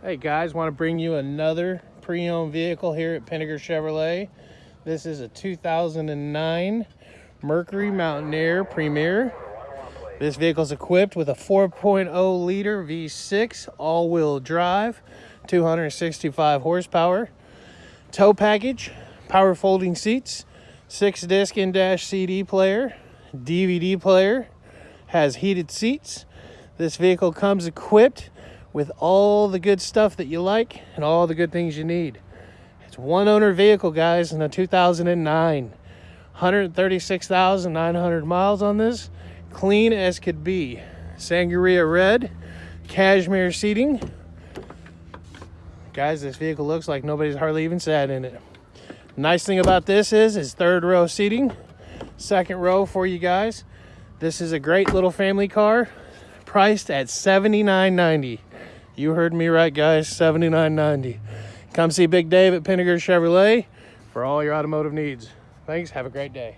Hey guys, want to bring you another pre-owned vehicle here at Pinnaker Chevrolet. This is a 2009 Mercury Mountaineer Premier. This vehicle is equipped with a 4.0 liter V6 all-wheel drive, 265 horsepower, tow package, power folding seats, six disc in-dash CD player, DVD player, has heated seats. This vehicle comes equipped with all the good stuff that you like and all the good things you need. It's one owner vehicle, guys, in a 2009. 136,900 miles on this. Clean as could be. Sangria red, cashmere seating. Guys, this vehicle looks like nobody's hardly even sat in it. Nice thing about this is, is third row seating. Second row for you guys. This is a great little family car priced at $79.90. You heard me right, guys, $79.90. Come see Big Dave at Pinnaker Chevrolet for all your automotive needs. Thanks. Have a great day.